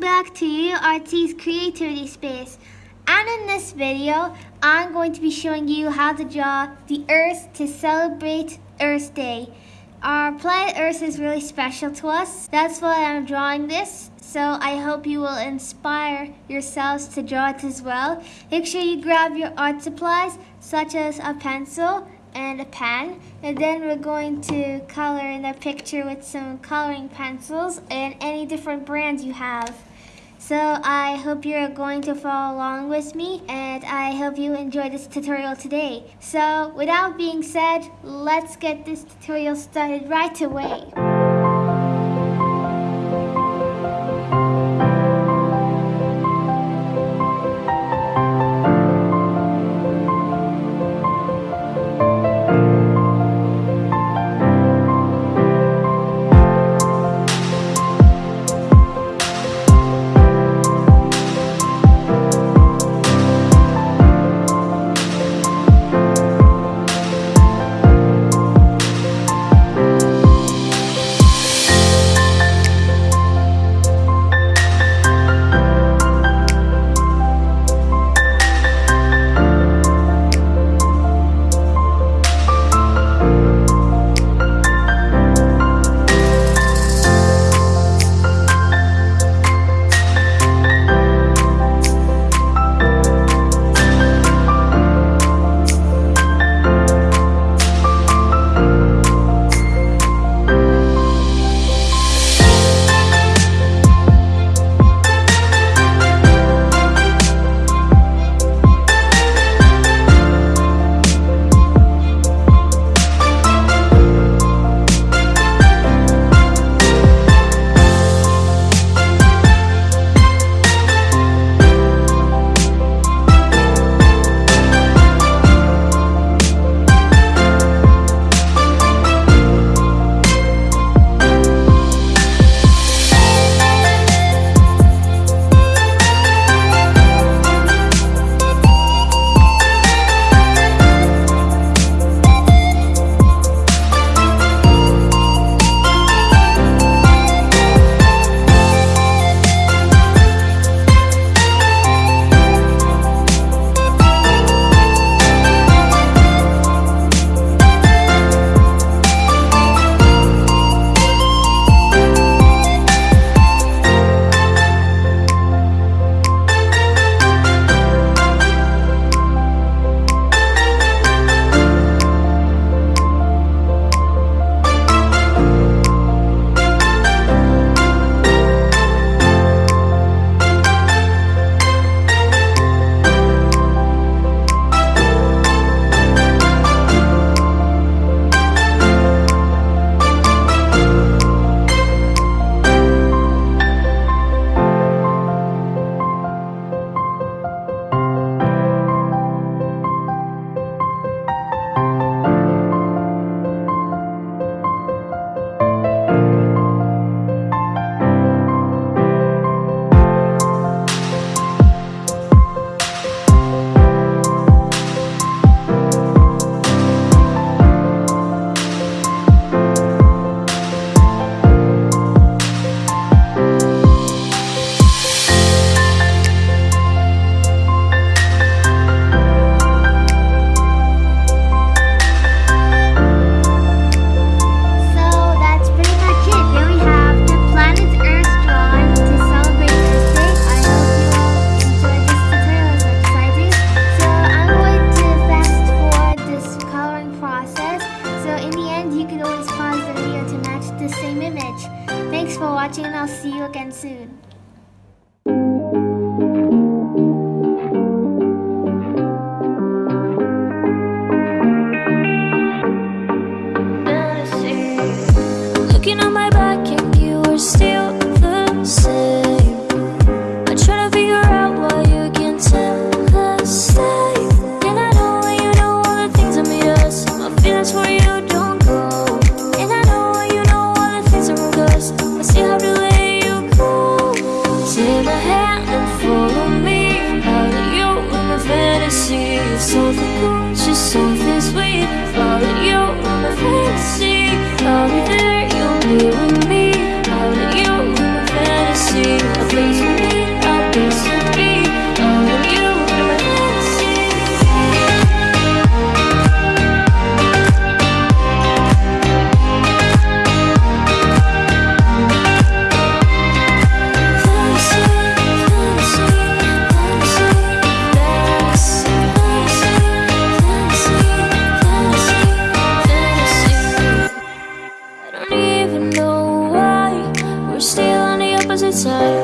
Artsy's creativity space. And in this video, I'm going to be showing you how to draw the Earth to celebrate Earth Day. Our planet Earth is really special to us. That's why I'm drawing this. So I hope you will inspire yourselves to draw it as well. Make sure you grab your art supplies such as a pencil and a pen and then we're going to color in the picture with some coloring pencils and any different brands you have. So I hope you're going to follow along with me and I hope you enjoy this tutorial today. So without being said, let's get this tutorial started right away. watching and I'll see you again soon. inside